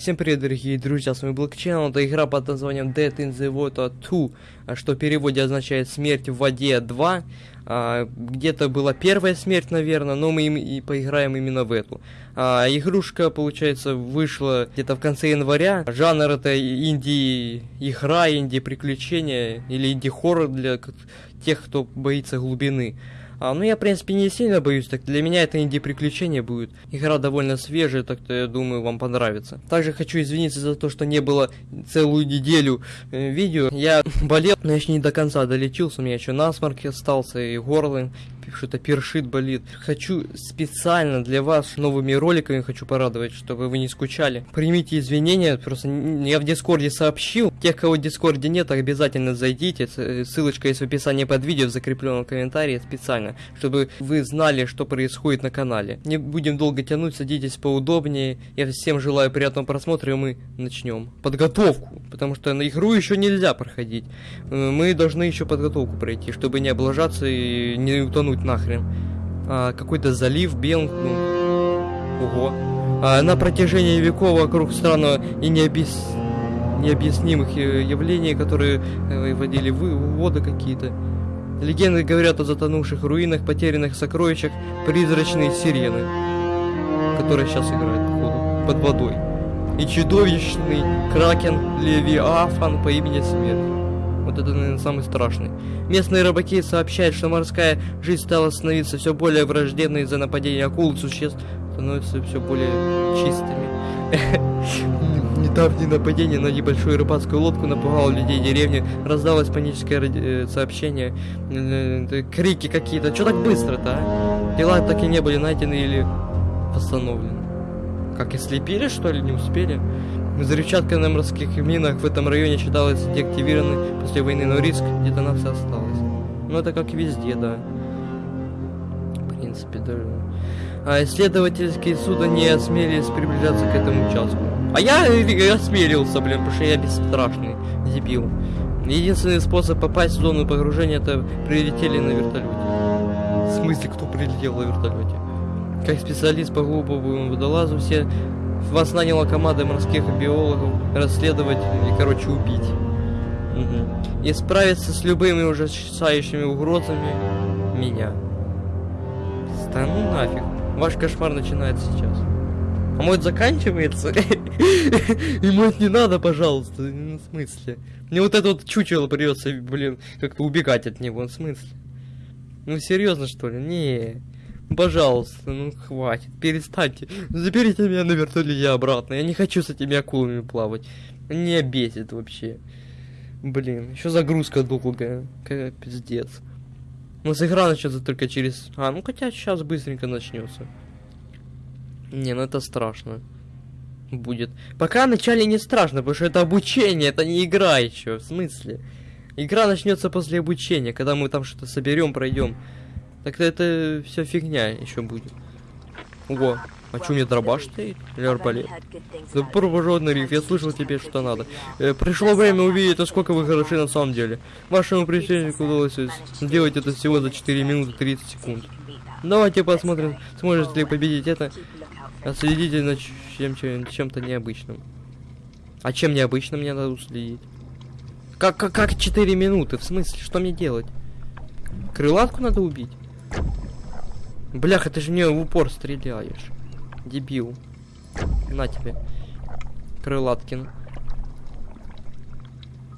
Всем привет, дорогие друзья, с вами Блокчейн, это игра под названием Dead in the Water 2, а, что в переводе означает смерть в воде 2. А, Где-то была первая смерть, наверное, но мы им и поиграем именно в эту. А, игрушка, получается, вышла где-то в конце января. Жанр это инди игра, инди приключения или инди хоррор для тех, кто боится глубины. А, ну, я, в принципе, не сильно боюсь, так для меня это инди-приключение будет. Игра довольно свежая, так-то, я думаю, вам понравится. Также хочу извиниться за то, что не было целую неделю э, видео. Я болел, но еще не до конца долечился, у меня еще насморк остался, и горло что-то першит болит. Хочу специально для вас новыми роликами хочу порадовать, чтобы вы не скучали. Примите извинения, просто я в Дискорде сообщил. Тех, кого в Дискорде нет, обязательно зайдите. Э, Ссылочка есть в описании под видео, в закрепленном комментарии специально, чтобы вы знали, что происходит на канале. Не будем долго тянуть, садитесь поудобнее. Я всем желаю приятного просмотра, и мы начнем. Подготовку, потому что на игру еще нельзя проходить. Э, Мы должны еще подготовку пройти, чтобы не облажаться и не утонуть нахрен. А, какой-то залив, Бел... ну, ого. А, на протяжении веков вокруг странного и необъяс... необъяснимых э, явлений, которые э, водили вы... воды какие-то. Легенды говорят о затонувших руинах, потерянных сокровищах, призрачные сирены, которые сейчас играют, походу, под водой. И чудовищный кракен Левиафан по имени Смерть. Вот это, наверное, самый страшный. Местные рыбаки сообщают, что морская жизнь стала становиться все более враждебной из-за нападения акул и существ становятся все более чистыми. Недавнее нападение на небольшую рыбацкую лодку напугало людей деревни. Раздалось паническое э, сообщение. э, э, Крики какие-то. Что так быстро-то, а? Тела так и не были найдены или восстановлены. Как и слепили, что ли, не успели? Взрывчатка на морских минах в этом районе считалась деактивированной после войны, но риск детонации осталась. Ну это как везде, да. В принципе, даже... А исследовательские суда не осмелились приближаться к этому участку. А я э, осмелился, блин, потому что я бесстрашный дебил. Единственный способ попасть в зону погружения это прилетели на вертолете. В смысле, кто прилетел на вертолете? Как специалист по глубокому водолазу, все вас наняла команда морских биологов расследовать и, короче, убить. Мгм. И справиться с любыми ужасающими угрозами меня. Да ну нафиг. Ваш кошмар начинается сейчас. А мой заканчивается? И мой не надо, пожалуйста. В смысле? Мне вот это вот чучело придется, блин, как-то убегать от него. В смысле? Ну серьезно что ли? Не. Пожалуйста, ну хватит, перестаньте. Заберите меня на вертолете обратно. Я не хочу с этими акулами плавать. Не бесит вообще. Блин, еще загрузка долгая. Какая пиздец. Ну, с игра начнется только через... А, ну хотя сейчас быстренько начнется. Не, ну это страшно. Будет. Пока вначале не страшно, потому что это обучение, это не игра еще. В смысле? Игра начнется после обучения, когда мы там что-то соберем, пройдем. Так это все фигня еще будет. Ого, а что у меня дробаш стоит? Или арбалет? Да провоженный риф, я слышал тебе, что надо. Э, пришло время увидеть, насколько вы хороши на самом деле. Вашему противнику удалось сделать это всего за 4 минуты 30 секунд. Давайте посмотрим, сможете ли победить это. Следите за чем, чем, чем-то необычным. А чем необычным мне надо уследить? Как, как, как 4 минуты? В смысле, что мне делать? Крылатку надо убить? Бляха, ты же мне в упор стреляешь. Дебил. На тебе. Крылаткин.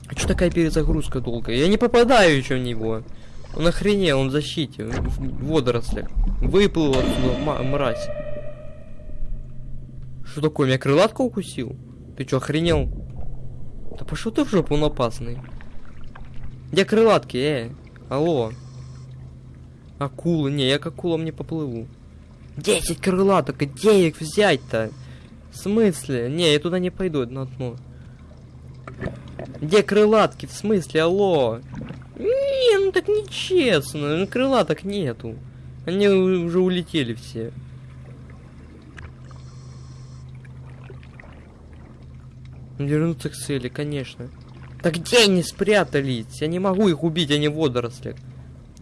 А что такая перезагрузка долгая? Я не попадаю еще в него. Он охренел, он в защите, в водорослях. Выплыл отсюда, мразь. Что такое, меня крылатка укусил? Ты что, охренел? Да пошел ты в жопу, он опасный. Где крылатки, э? Алло. Акулы, не, я к акулам не поплыву. Десять крылаток, где их взять-то? В смысле? Не, я туда не пойду, на дно. Где крылатки? В смысле, алло? Не, ну так нечестно, ну крылаток нету. Они уже улетели все. Вернуться к цели, конечно. Да где они спрятались? Я не могу их убить, они в водорослях.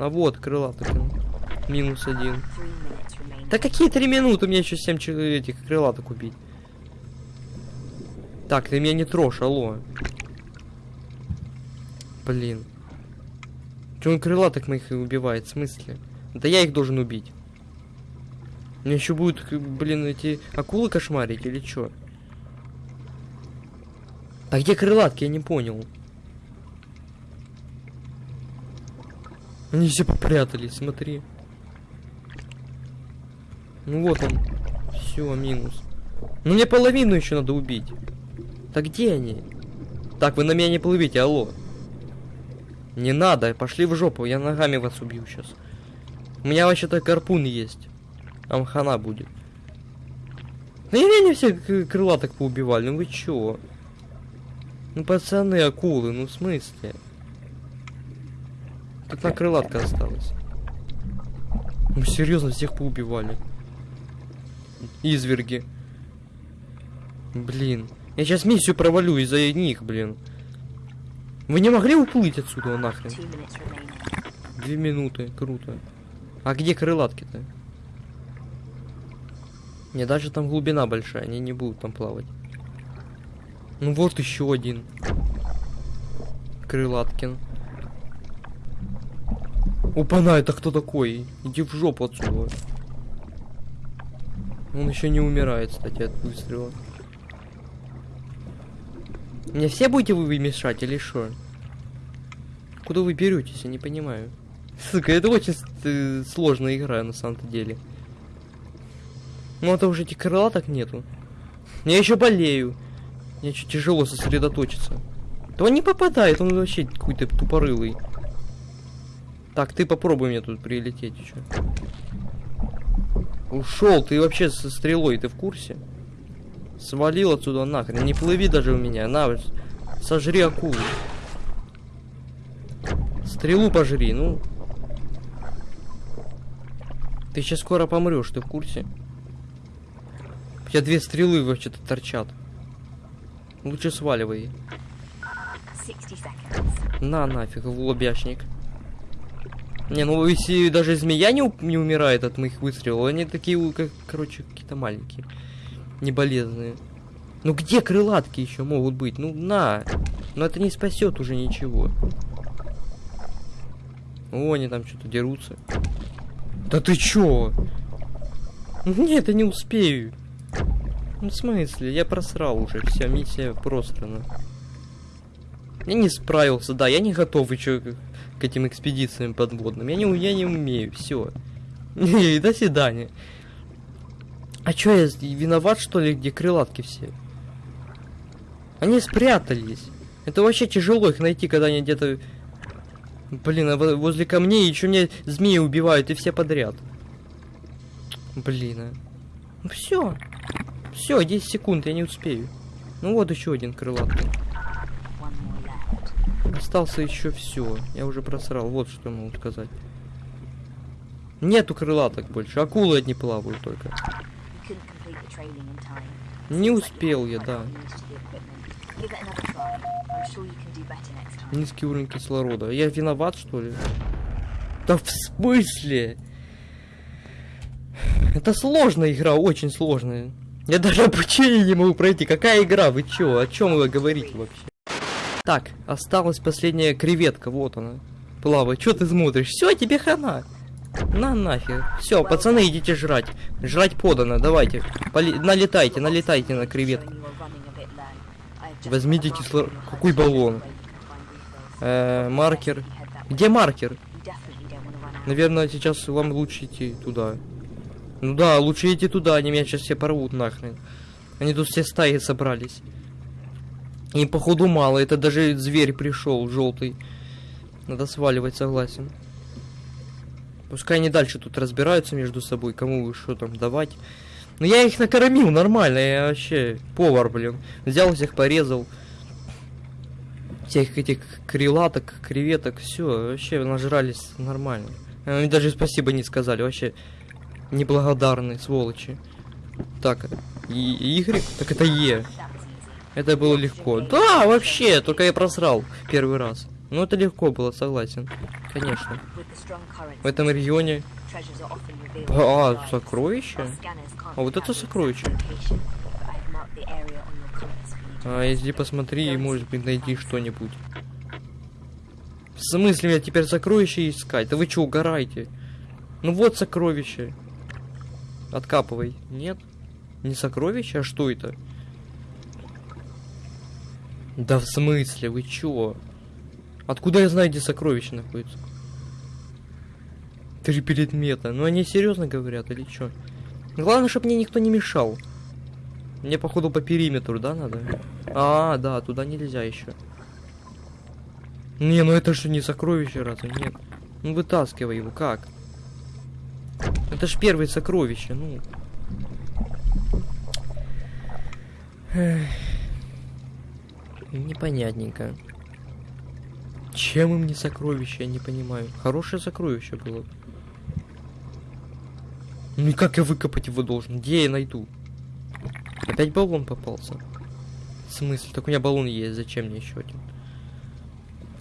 А вот, крылаток. Минус один. Да какие три минуты? Мне еще семь человек этих крылаток убить. Так, ты меня не трожь, алло. Блин. Че он крылаток моих и убивает? В смысле? Да я их должен убить. Мне еще будут, блин, эти акулы кошмарить или что? А где крылатки? Я не понял. Они все попрятались, смотри. Ну вот он. Все, минус. Ну мне половину еще надо убить. Так где они? Так, вы на меня не плывите, алло. Не надо, пошли в жопу, я ногами вас убью сейчас. У меня вообще-то гарпун есть. Там хана будет. Ну и они все к- крылаток поубивали, ну вы чё? Ну пацаны, акулы, ну в смысле? Одна крылатка осталась. Ну серьезно, всех поубивали. Изверги. Блин. Я сейчас миссию провалю из-за них, блин. Вы не могли уплыть отсюда нахрен? Две минуты, круто. А где крылатки-то? Не, даже там глубина большая, они не будут там плавать. Ну вот еще один. Крылаткин. Опана, это кто такой? Иди в жопу отсюда. Он еще не умирает, кстати, от выстрела. Мне все будете вы мешать или что? Куда вы беретесь, я не понимаю. Сука, это очень э, сложная игра на самом-то деле. Ну это уже этих крылаток нету. Я еще болею. Мне еще тяжело сосредоточиться. Да он не попадает, он вообще какой-то тупорылый. Так, ты попробуй мне тут прилететь еще. Ушел, ты вообще со стрелой, ты в курсе? Свалил отсюда нахрен, не плыви даже у меня, на, сожри акулу. Стрелу пожри, ну. Ты сейчас скоро помрешь, ты в курсе? У тебя две стрелы вообще-то торчат. Лучше сваливай. 60 seconds. На нафиг, в лобяшник. Не, ну если даже змея не, не умирает от моих выстрелов, они такие, как, короче, какие-то маленькие. Не болезные. Ну где крылатки еще могут быть? Ну на! Но это не спасет уже ничего. О, они там что-то дерутся. Да ты чё? Нет, я не успею. Ну в смысле? Я просрал уже. Вся миссия просрана. Я не справился, да, я не готов еще к, этим экспедициям подводным. Я не, я не умею, все. До свидания. А чё, я виноват, что ли, где крылатки все? Они спрятались. Это вообще тяжело их найти, когда они где-то... Блин, а во- возле камней еще мне змеи убивают, и все подряд. Блин, а. Ну все. Все, 10 секунд, я не успею. Ну вот еще один крылатый. Остался еще все. Я уже просрал. Вот что могу сказать. Нету крылаток больше. Акулы одни плавают только. Не успел я, да. Низкий уровень кислорода. Я виноват, что ли? Да в смысле? Это сложная игра, очень сложная. Я даже обучение не могу пройти. Какая игра? Вы чё? О чем вы говорите вообще? Так, осталась последняя креветка, вот она. Плавает. Чё ты смотришь? Все, тебе хана. На нафиг. Все, пацаны, идите жрать. Жрать подано, давайте. Поли- Налетайте, налетайте на креветку. Возьмите кисло- Какой баллон? Э, маркер. Где маркер? Наверное, сейчас вам лучше идти туда. Ну да, лучше идти туда, они меня сейчас все порвут нахрен. Они тут все стаи собрались. Им походу мало, это даже зверь пришел, желтый. Надо сваливать, согласен. Пускай они дальше тут разбираются между собой, кому что там давать. Но я их накормил нормально, я вообще повар, блин. Взял всех, порезал. Всех этих крилаток, креветок, все, вообще нажрались нормально. Они даже спасибо не сказали, вообще неблагодарные сволочи. Так, и Игорь, так это Е. Это было легко. Да, вообще, только я просрал первый раз. Ну это легко было, согласен. Конечно. В этом регионе. А, can't А вот это сокровище. А если посмотри, может быть, найти что-нибудь. В смысле мне теперь сокровища искать? Да вы что, угораете? Ну вот сокровище. Откапывай. Нет? Не сокровище? А что это? Да в смысле? Вы чё? Откуда я знаю, где сокровище находится? Три предмета. Ну они серьезно говорят или чё? Главное, чтобы мне никто не мешал. Мне, походу, по периметру, да, надо? А, да, туда нельзя еще. Не, ну это же не сокровище, разве? Нет. Ну вытаскивай его, как? Это ж первое сокровище, ну. Эх. Непонятненько. Чем им не сокровище, я не понимаю. Хорошее сокровище было. Ну и как я выкопать его должен? Где я найду? Опять баллон попался. В смысле? Так у меня баллон есть, зачем мне еще один?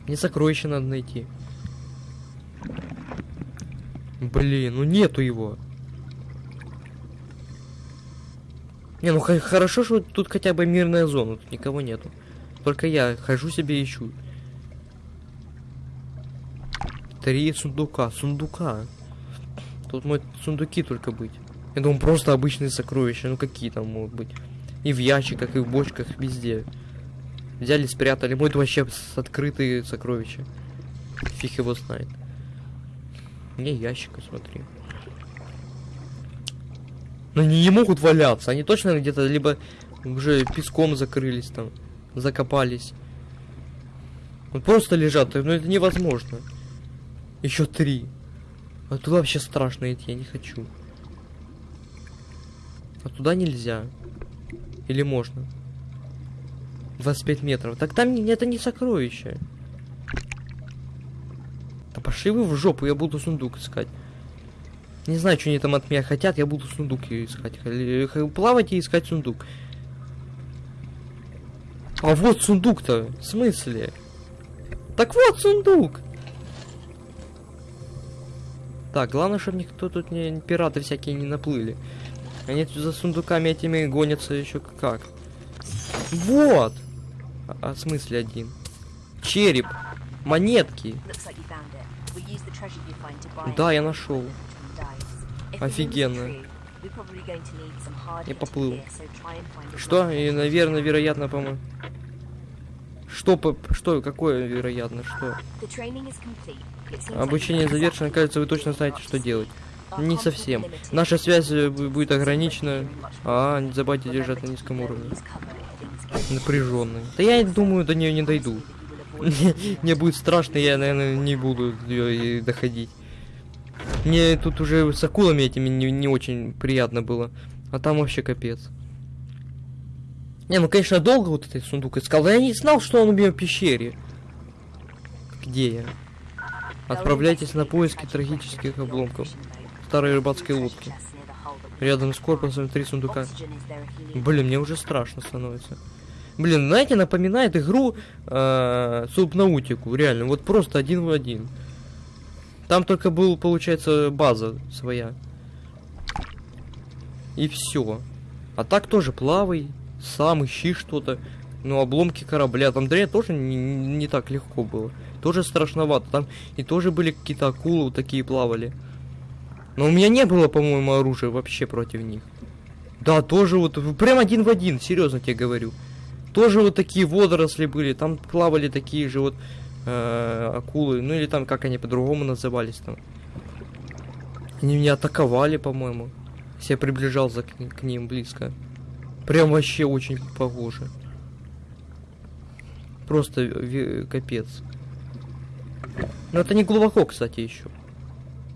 Мне сокровище надо найти. Блин, ну нету его. Не, ну хорошо, что тут хотя бы мирная зона, тут никого нету. Только я хожу себе ищу. Три сундука, сундука. Тут могут сундуки только быть. Я думаю, просто обычные сокровища, ну какие там могут быть. И в ящиках, и в бочках, везде. Взяли, спрятали. Будет вообще открытые сокровища. Фиг его знает. Не ящика, смотри. Но они не могут валяться. Они точно где-то либо уже песком закрылись там, закопались. Вот просто лежат, но это невозможно. Еще три. А туда вообще страшно идти, я не хочу. А туда нельзя. Или можно? 25 метров. Так там это не сокровище. Да пошли вы в жопу, я буду сундук искать. Не знаю, что они там от меня хотят, я буду сундук искать. Х- Плавать и искать сундук. А вот сундук-то. В смысле? Так вот сундук. Так, главное, чтобы никто тут не пираты всякие не наплыли. Они тут за сундуками этими гонятся еще как. Вот! А, а в смысле один? Череп. Монетки. Да, я нашел. Офигенно. Я поплыл. Что? И, наверное, вероятно, по-моему. Что, по- что, какое вероятно, что? Обучение завершено, кажется, вы точно знаете, что делать. Не совсем. Наша связь э, бу- будет ограничена. А, не забывайте держать на низком уровне. Напряженный. Да я думаю, до нее не дойду. Мне будет страшно, я, наверное, не буду ее доходить. Мне тут уже с акулами этими не, не очень приятно было. А там вообще капец. Не, ну конечно, долго вот этот сундук искал. но я не знал, что он у меня в пещере. Где я? Отправляйтесь на поиски трагических обломков старой рыбацкой лодки. Рядом с корпусом три сундука. Блин, мне уже страшно становится. Блин, знаете, напоминает игру э, Субнаутику, реально, вот просто один в один. Там только был, получается, база своя. И все. А так тоже плавай, сам ищи что-то. Ну, обломки корабля. Там дрянь тоже не, не так легко было. Тоже страшновато. Там и тоже были какие-то акулы вот такие плавали. Но у меня не было, по-моему, оружия вообще против них. Да, тоже вот, прям один в один, серьезно тебе говорю. Тоже вот такие водоросли были, там плавали такие же вот э, акулы, ну или там как они по-другому назывались там. Они меня атаковали, по-моему. Я приближался к, к ним близко. Прям вообще очень похоже. Просто капец. Но это не глубоко, кстати, еще.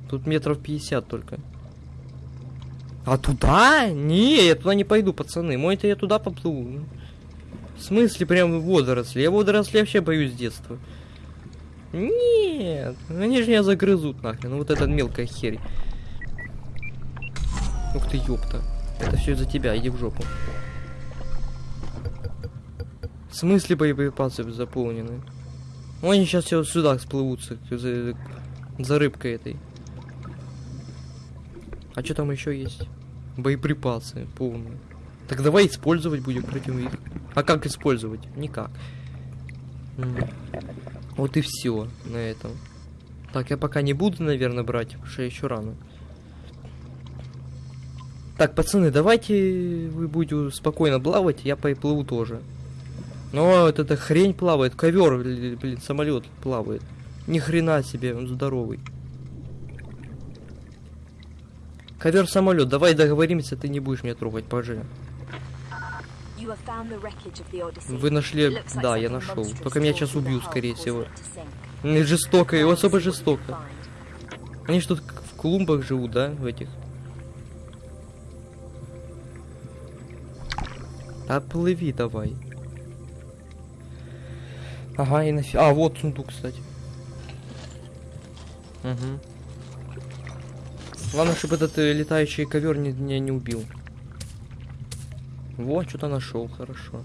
Тут метров 50 только. А туда? Не, я туда не пойду, пацаны. Мой-то я туда поплыву. Ну, В смысле прям водоросли? Я водоросли вообще боюсь с детства. Нет, они же меня загрызут нахрен. Ну вот эта мелкая херь. Ух ты, ёпта. Это все из-за тебя, иди в жопу. В смысле боеприпасы заполнены? Ну, они сейчас все сюда сплывутся за, за рыбкой этой. А что там еще есть? Боеприпасы полные. Так давай использовать будем против них. А как использовать? Никак. Вот и все на этом. Так, я пока не буду, наверное, брать, потому что еще рано. Так, пацаны, давайте вы будете спокойно плавать, я поплыву тоже. Но вот эта хрень плавает, ковер, блин, самолет плавает. Ни хрена себе, он здоровый. Ковер самолет, давай договоримся, ты не будешь меня трогать, пожалуйста. Вы нашли, да, я нашел. Только меня сейчас убьют, скорее всего. Не жестоко, и особо жестоко. Они что, как в клумбах живут, да, в этих? А плыви давай. Ага, и нафиг. А, вот сундук, кстати. Угу. Главное, чтобы этот э, летающий ковер не, меня не убил. Вот, что-то нашел, хорошо.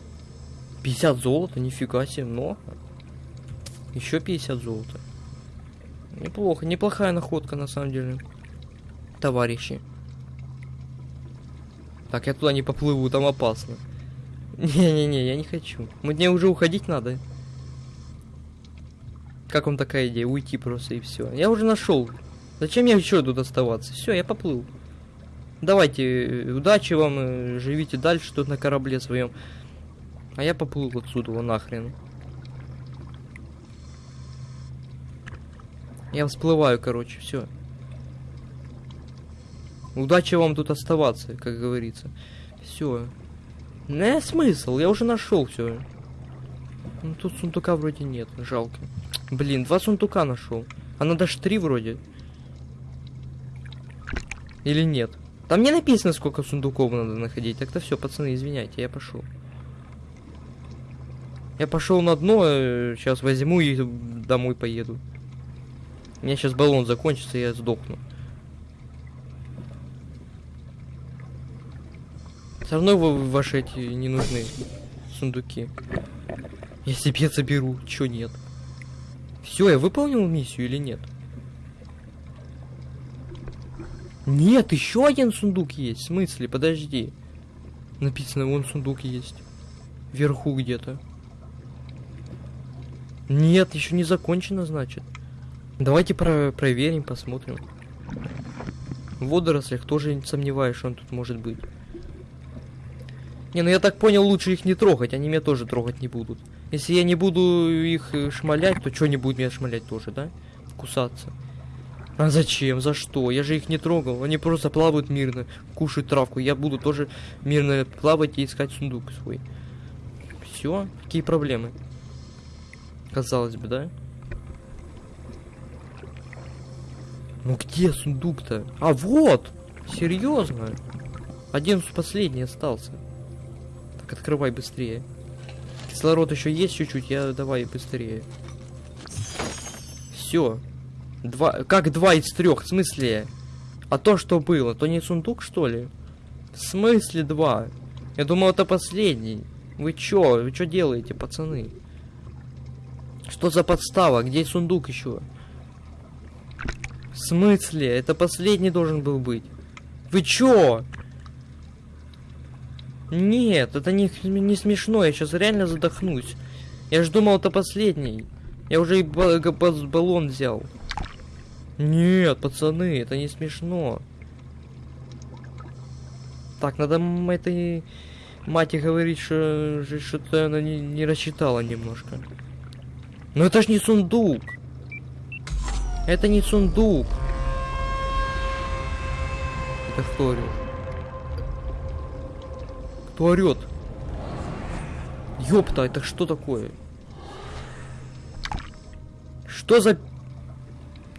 50 золота, нифига себе, много. Еще 50 золота. Неплохо, неплохая находка на самом деле. Товарищи. Так, я туда не поплыву, там опасно. Не-не-не, я не хочу. Мне уже уходить надо. Как вам такая идея? Уйти просто и все. Я уже нашел. Зачем мне еще тут оставаться? Все, я поплыл. Давайте, э, удачи вам, э, живите дальше тут на корабле своем. А я поплыл отсюда, вон нахрен. Я всплываю, короче, все. Удачи вам тут оставаться, как говорится. Все. Не смысл, я уже нашел все. Ну тут сундука вроде нет, жалко. Блин, два сундука нашел. А надо ж три вроде. Или нет? Там не написано, сколько сундуков надо находить. Так-то все, пацаны, извиняйте, я пошел. Я пошел на дно, сейчас возьму и домой поеду. У меня сейчас баллон закончится, я сдохну. Все равно вы- ваши эти не нужны сундуки. Я себе заберу, чё нет. Все, я выполнил миссию или нет? Нет, еще один сундук есть. В смысле? Подожди. Написано, вон сундук есть. Вверху где-то. Нет, еще не закончено, значит. Давайте про проверим, посмотрим. В водорослях тоже не сомневаюсь, что он тут может быть. Не, ну я так понял, лучше их не трогать, они меня тоже трогать не будут. Если я не буду их э, шмалять, то что не будет меня шмалять тоже, да? Кусаться. А зачем? За что? Я же их не трогал. Они просто плавают мирно, кушают травку. Я буду тоже мирно плавать и искать сундук свой. Все? Какие проблемы? Казалось бы, да? Ну где сундук-то? А вот! Серьезно? Один последний остался. Так, открывай быстрее. Кислород еще есть чуть-чуть, я давай быстрее. Все. Два. Как два из трех? В смысле? А то, что было, то не сундук, что ли? В смысле два? Я думал, это последний. Вы чё? Вы чё делаете, пацаны? Что за подстава? Где сундук еще? В смысле? Это последний должен был быть. Вы чё? Нет, это не, не смешно, я сейчас реально задохнусь. Я ж думал, это последний. Я уже и баллон взял. Нет, пацаны, это не смешно. Так, надо этой мате говорить, что что- что-то она не, не рассчитала немножко. Но это ж не сундук. Это не сундук. Это кто орёт? Кто орёт? Ёпта, это что такое? Что за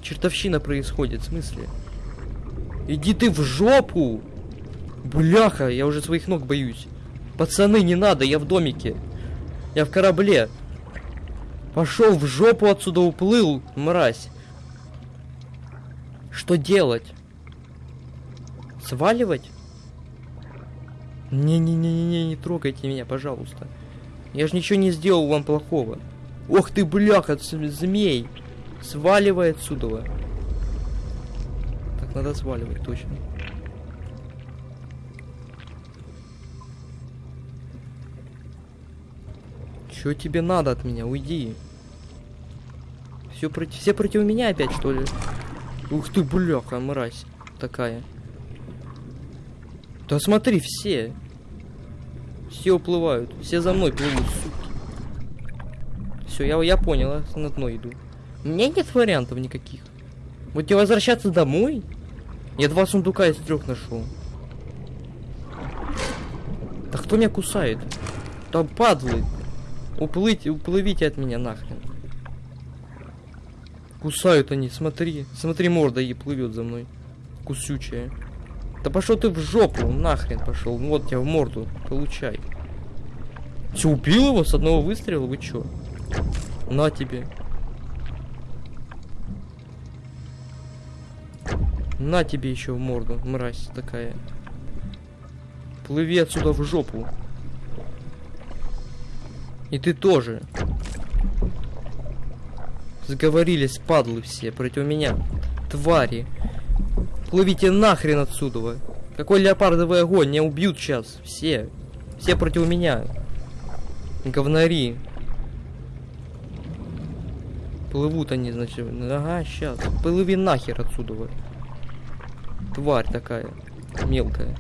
чертовщина происходит? В смысле? Иди ты в жопу! Бляха, я уже своих ног боюсь. Пацаны, не надо, я в домике. Я в корабле. Пошел в жопу отсюда уплыл, мразь. Что делать? Сваливать? Не-не-не-не, не трогайте меня, пожалуйста. Я же ничего не сделал вам плохого. Ох ты, бляха, змей. Сваливай отсюда. Так, надо сваливать, точно. Что тебе надо от меня? Уйди. Все, против... Все против меня опять, что ли? Ух ты, бляха, мразь такая. Да смотри, все. Все уплывают. Все за мной плывут, суки. Все, я, я понял, я на дно иду. У меня нет вариантов никаких. Тебе возвращаться домой? Я два сундука из трех нашел. Да кто меня кусает? Там падлы. Уплыть, уплывите от меня нахрен. Кусают они, смотри. Смотри, морда и плывет за мной. Кусючая. Да пошел ты в жопу, нахрен пошел. Вот тебя в морду. Получай. Че, убил его с одного выстрела? Вы чё? На тебе. На тебе еще в морду, мразь такая. Плыви отсюда в жопу. И ты тоже. Сговорились, падлы все, против меня. Твари. Плывите нахрен отсюда. Какой леопардовый огонь, меня убьют сейчас. Все. Все против меня. Говнари. Плывут они, значит. Ага, сейчас. Плыви нахер отсюда. Тварь такая. Мелкая.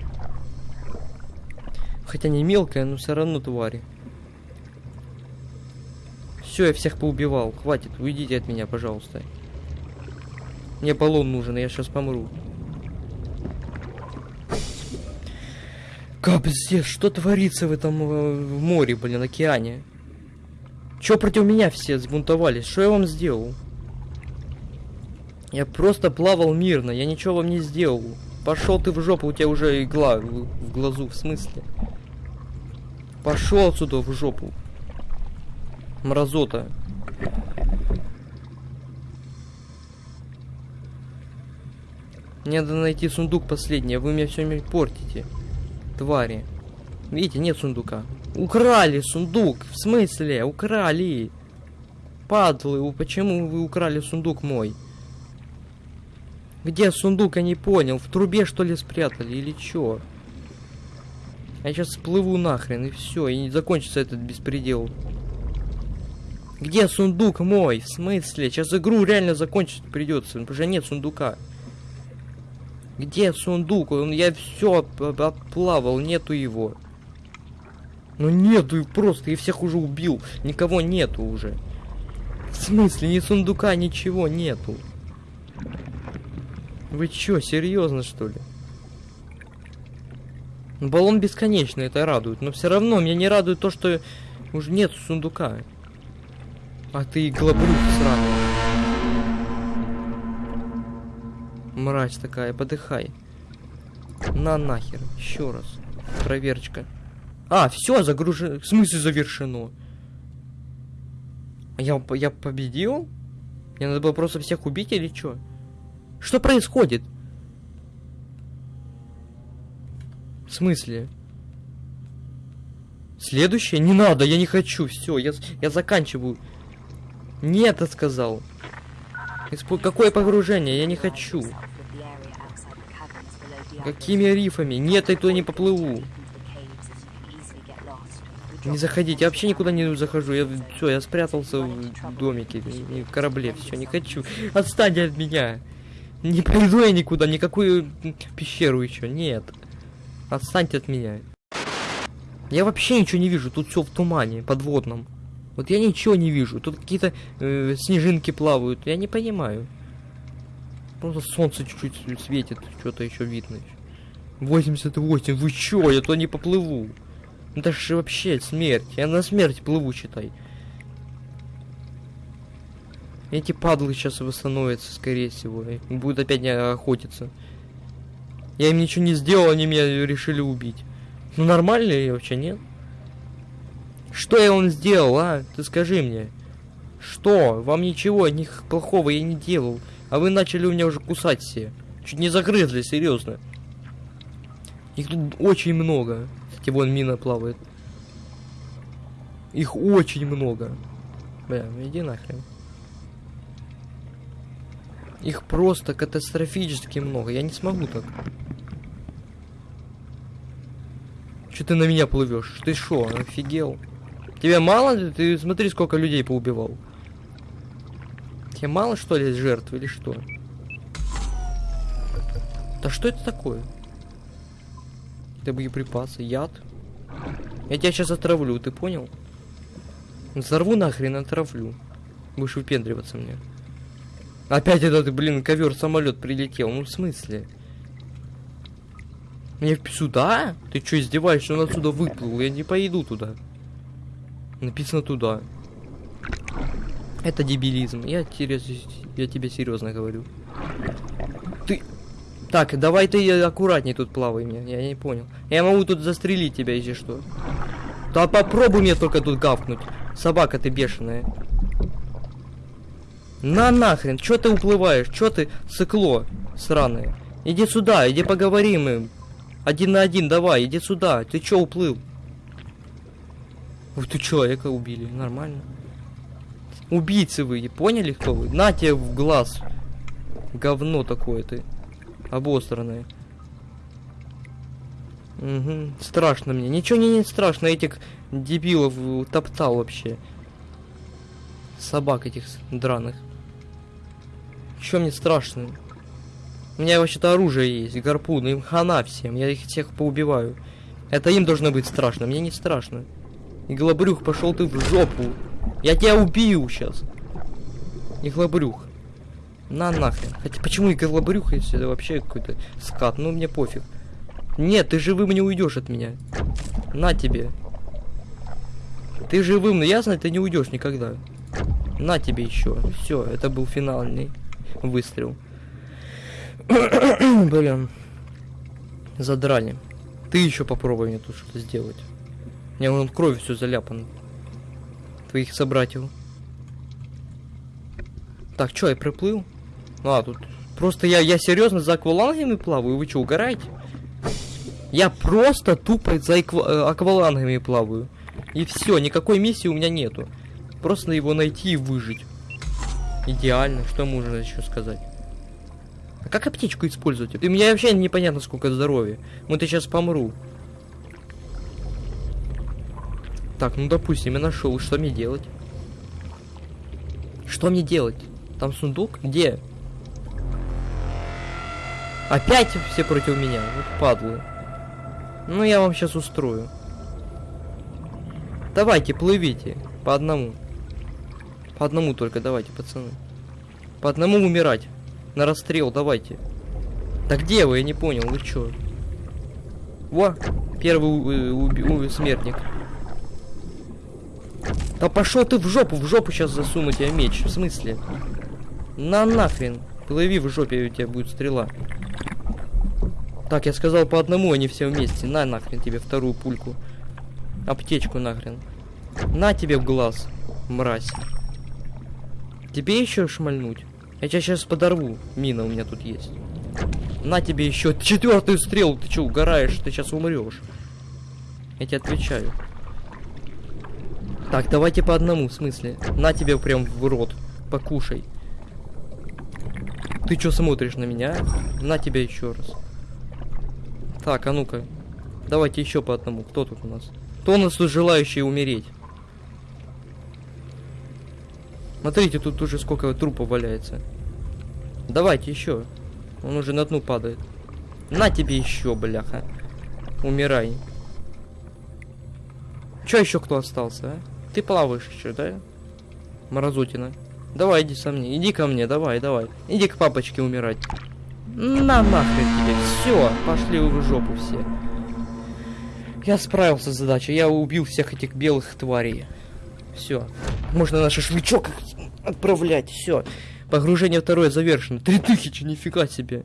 Хотя не мелкая, но все равно твари. Все, я всех поубивал. Хватит, уйдите от меня, пожалуйста. Мне баллон нужен, я сейчас помру. Капздец, что творится в этом э, в море, блин, океане? Чё против меня все сбунтовались? Что я вам сделал? Я просто плавал мирно, я ничего вам не сделал. Пошел ты в жопу, у тебя уже игла в, глазу, в смысле? Пошел отсюда в жопу. Мразота. Мне надо найти сундук последний, а вы мне все портите. Твари. Видите, нет сундука. Украли сундук. В смысле? Украли. Падлы, почему вы украли сундук мой? Где сундук, я не понял. В трубе что ли спрятали или чё? Я сейчас всплыву нахрен и все, и не закончится этот беспредел. Где сундук мой? В смысле? Сейчас игру реально закончить придется, потому что нет сундука. Где сундук? Я все оплавал, нету его. Ну нету, просто, я всех уже убил. Никого нету уже. В смысле, ни сундука, ничего нету. Вы чё, серьезно что ли? Баллон бесконечный, это радует. Но все равно меня не радует то, что уже нет сундука. А ты глобрюк сраный. Мразь такая, подыхай. На нахер, еще раз. Проверочка. А, все, загружено. В смысле завершено? Я, я победил? Мне надо было просто всех убить или что? Что происходит? В смысле? Следующее? Не надо, я не хочу. Все, я, я заканчиваю. Нет, я сказал. Испо... Какое погружение? Я не хочу. Какими рифами? Нет, я туда не поплыву. Не заходите, я вообще никуда не захожу. Я все, я спрятался в домике, в корабле, все, не хочу. Отстань от меня. Не пойду я никуда, никакую пещеру еще, нет. Отстаньте от меня. Я вообще ничего не вижу, тут все в тумане, подводном. Вот я ничего не вижу, тут какие-то э, снежинки плавают, я не понимаю. Просто солнце чуть-чуть светит, что-то еще видно. 88, вы чё, я то не поплыву. Это же вообще смерть, я на смерть плыву, считай. Эти падлы сейчас восстановятся, скорее всего, и будут опять не охотиться. Я им ничего не сделал, они меня решили убить. Ну нормально я вообще, нет? Что я вам сделал, а? Ты скажи мне. Что? Вам ничего ни плохого я не делал. А вы начали у меня уже кусать все. Чуть не загрызли, серьезно. Их тут очень много. Кстати, вон мина плавает. Их очень много. Бля, иди нахрен. Их просто катастрофически много. Я не смогу так. Че ты на меня плывешь? Ты шо, офигел? Тебе мало? Ты смотри, сколько людей поубивал. Тебе мало, что ли, жертв или что? Да что это такое? Это боеприпасы, яд. Я тебя сейчас отравлю, ты понял? Взорву нахрен, отравлю. Будешь выпендриваться мне. Опять этот, блин, ковер самолет прилетел. Ну в смысле? Мне сюда? Ты что, издеваешься? Он отсюда выплыл. Я не поеду туда. Написано туда. Это дебилизм. Я, я тебе серьезно говорю. Ты... Так, давай ты аккуратней тут плавай мне. Я не понял. Я могу тут застрелить тебя, если что. Да попробуй мне только тут гавкнуть. Собака ты бешеная. На нахрен, чё ты уплываешь? Чё ты, сыкло сраное? Иди сюда, иди поговорим. им. Один на один, давай, иди сюда. Ты чё уплыл? Ух ты, человека убили, нормально. Убийцы вы, поняли, кто вы? На тебе в глаз. Говно такое ты. Обосранное. Угу. Страшно мне. Ничего не, не страшно, этих дебилов э, топтал вообще. Собак этих драных. Чё мне страшно? У меня вообще-то оружие есть, гарпун, им хана всем, я их всех поубиваю. Это им должно быть страшно, мне не страшно. Иглобрюх, пошел ты в жопу. Я тебя убью сейчас. Иглобрюх. На нахрен. Хотя почему иглобрюх, если это вообще какой-то скат? Ну мне пофиг. Нет, ты живым не уйдешь от меня. На тебе. Ты живым, но ясно, ты не уйдешь никогда. На тебе еще. Все, это был финальный выстрел. Блин. Задрали. Ты еще попробуй мне тут что-то сделать. У меня вон кровью все заляпано. Твоих собратьев. Так, что, я приплыл? А, тут... Просто я, я серьезно за аквалангами плаваю? Вы что, угораете? Я просто тупо за э, аквалангами плаваю. И все, никакой миссии у меня нету. Просто его найти и выжить. Идеально, что можно еще сказать? А как аптечку использовать? И у меня вообще непонятно, сколько здоровья. Вот я сейчас помру. Так, ну допустим, я нашел. Что мне делать? Что мне делать? Там сундук? Где? Опять все против меня. Вот падлы. Ну, я вам сейчас устрою. Давайте, плывите. По одному. По одному только давайте, пацаны. По одному умирать. На расстрел, давайте. Да где вы? Я не понял, вы чё? Во, первый у- уби- смертник. Да пошел ты в жопу, в жопу сейчас засуну тебе меч. В смысле? На нахрен. Плыви в жопе, у тебя будет стрела. Так, я сказал по одному, они все вместе. На нахрен тебе вторую пульку. Аптечку нахрен. На тебе в глаз, мразь. Тебе еще шмальнуть? Я тебя сейчас подорву. Мина у меня тут есть. На тебе еще четвертую стрелу. Ты что, угораешь? Ты сейчас умрешь. Я тебе отвечаю. Так, давайте по одному, в смысле. На тебе прям в рот. Покушай. Ты что смотришь на меня? На тебя еще раз. Так, а ну-ка. Давайте еще по одному. Кто тут у нас? Кто у нас тут желающий умереть? Смотрите, тут уже сколько трупов валяется. Давайте еще. Он уже на дну падает. На тебе еще, бляха. Умирай. Че еще кто остался, а? Ты плаваешь еще, да? Мразутина. Давай, иди со мне. Иди ко мне, давай, давай. Иди к папочке умирать. На нахрен тебе. Все, пошли в жопу все. Я справился с задачей. Я убил всех этих белых тварей. Все. Можно на шашлычок отправлять. Все. Погружение второе завершено. Три тысячи, нифига себе.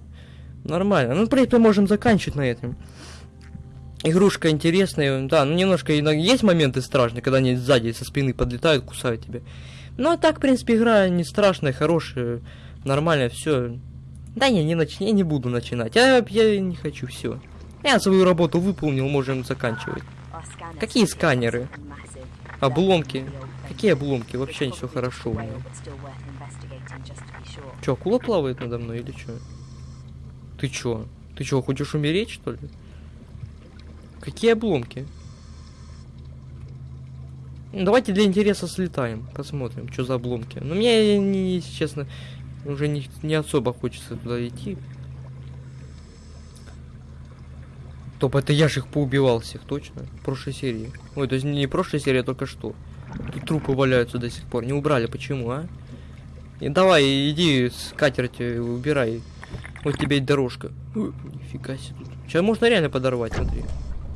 Нормально. Ну, в принципе, можем заканчивать на этом. Игрушка интересная, да, ну немножко иногда есть моменты страшные, когда они сзади со спины подлетают, кусают тебя. Ну а так, в принципе, игра не страшная, хорошая, нормальная, все. Да не, не нач... я не буду начинать. Я, я не хочу, все. Я свою работу выполнил, можем заканчивать. Какие сканеры? Обломки. Какие обломки? Вообще все хорошо у меня. Че, акула плавает надо мной или что? Ты чё? Ты чё, хочешь умереть, что ли? Какие обломки? Ну, Давайте для интереса слетаем, посмотрим, что за обломки. Но мне, не, если честно, уже не, не особо хочется туда идти. Топ, это я же их поубивал всех, точно? В прошлой серии. Ой, то есть не прошлой серии, а только что. Тут трупы валяются до сих пор. Не убрали, почему, а? И давай, иди с катерти убирай. Вот тебе и дорожка. Ой, нифига себе тут. Сейчас можно реально подорвать, смотри.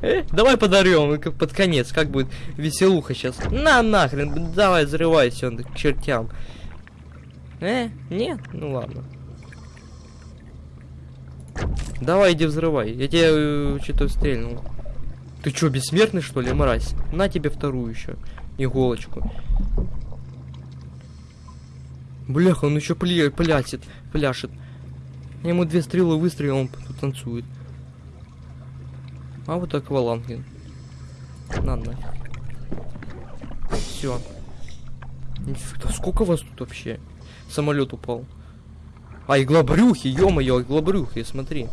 Э, давай подорвем под конец, как будет веселуха сейчас. На нахрен, давай взрывайся он к чертям. Э, нет, ну ладно. Давай иди взрывай, я тебе э, что-то стрельнул. Ты чё, бессмертный что ли, мразь? На тебе вторую еще иголочку. Бляха, он еще пля плясит, пляшет. Я ему две стрелы выстрелил, он тут танцует. А вот акваланг. блин. На нафиг. Все. Нифига, сколько вас тут вообще? Самолет упал. А, иглобрюхи, ё-моё, иглобрюхи, смотри.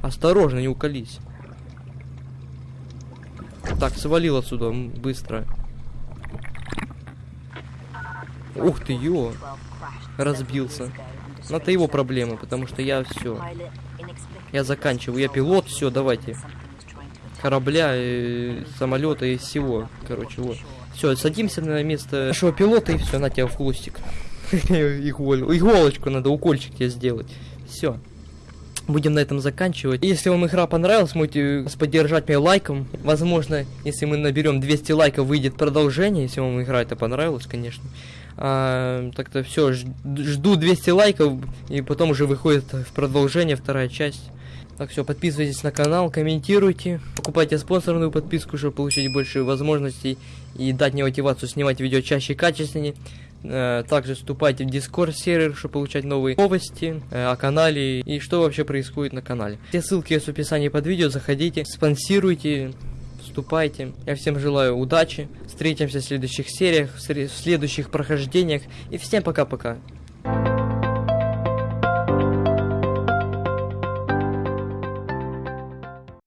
Осторожно, не уколись. Так, свалил отсюда, быстро. Ух ты, ё. разбился. Но это его проблемы, потому что я все. Я заканчиваю. Я пилот, все, давайте. Корабля, э, самолета и всего. Короче, вот. Все, садимся на место нашего пилота и все, на тебя в хвостик. Иголочку надо, укольчик тебе сделать. Все. Будем на этом заканчивать. Если вам игра понравилась, можете поддержать меня лайком. Возможно, если мы наберем 200 лайков, выйдет продолжение, если вам игра это понравилась, конечно. А, так-то все, жду 200 лайков, и потом уже выходит в продолжение вторая часть. Так, все, подписывайтесь на канал, комментируйте, покупайте спонсорную подписку, чтобы получить больше возможностей и дать мне мотивацию снимать видео чаще и качественнее. Э, Также вступайте в Discord сервер, чтобы получать новые новости э, о канале и что вообще происходит на канале. Все ссылки есть в описании под видео, заходите, спонсируйте, вступайте. Я всем желаю удачи, встретимся в следующих сериях, в следующих прохождениях и всем пока-пока.